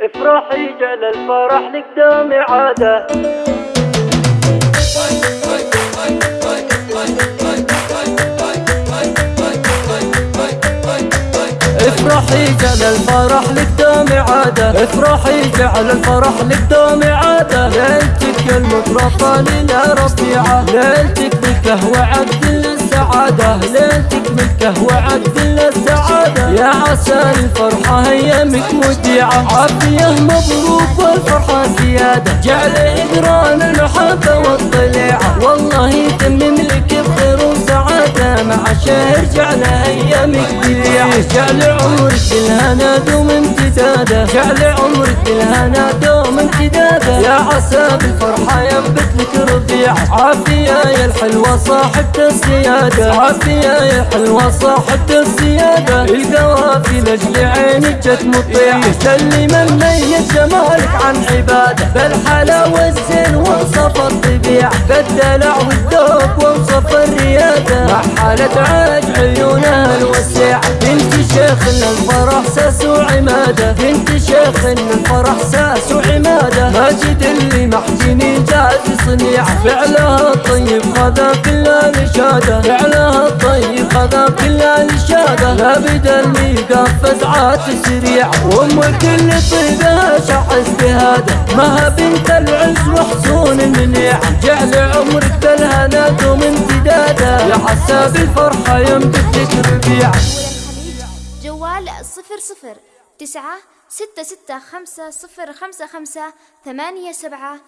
افرحي جل الفرح لك دوم عادة. افرحي جعل الفرح لك دوم عادة. افرحي جعل الفرح لك دوم عادة. ليلتك المطرقة لنا ربيعة. ليلتك ملكه وعبد للسعادة ليلتك ملكة وعبد للسعادة. يا عسى الفرحة ايامك مودعة عافية مبروك والفرحة زيادة. جعل إدران المحبة والطليعة. والله يتمم لك بخير وسعادة مع شهر جعل ايامك بليعة جعل عمرك بالهنا دوم امتداده جعل عمرك بالهنا دوم امتداده يا عسى بالفرحة ينبت لك ربيع عافية يا الحلوة صاحبة السيادة عافية يا الحلوة صاحبة السيادة القوافي لأجل عينك جت مطيع. سلي من ميت جمالك عن عبادة. بالحلاوة الزين وصف الطبيعة بالدلع والذوق وصف الريادة. مع حالة عاج عيونها محجني جاز صنيعة فعلها الطيب خذا كل الإشادة فعلها الطيب خذا كل الإشادة لا بدل ميقاف فزعات سريعة وأم كل طيبها شعز بهذا ما بنت العز وحصون المنيعة جعل عمرك بالهنا دوم امتدادا يا حساب الفرحة ينبت لك ربيعة جوال صفر صفر تسعة ستة ستة خمسة صفر خمسة خمسة ثمانية سبعة